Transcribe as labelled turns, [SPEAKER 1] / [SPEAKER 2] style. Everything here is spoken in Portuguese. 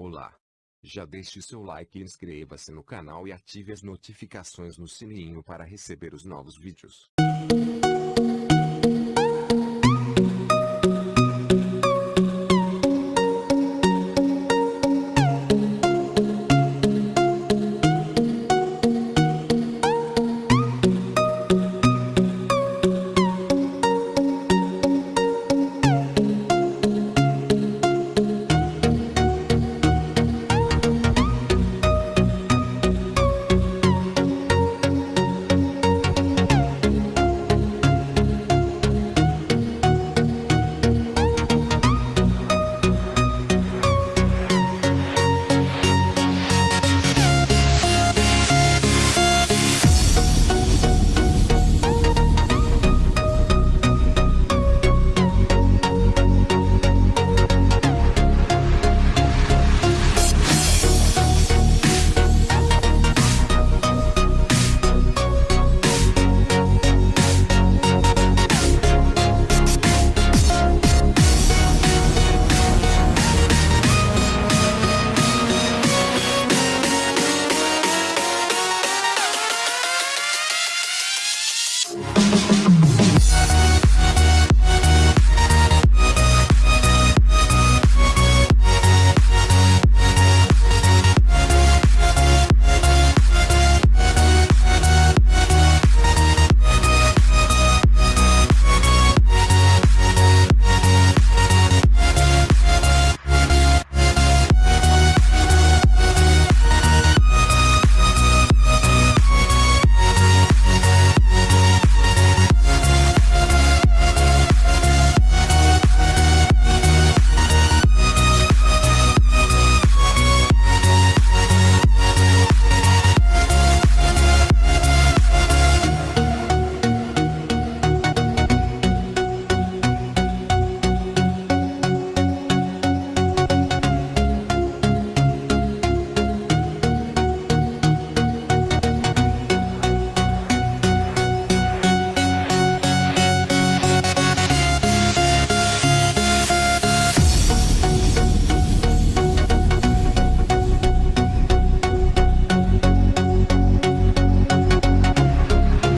[SPEAKER 1] Olá! Já deixe seu like e inscreva-se no canal e ative as notificações no sininho para receber os novos vídeos.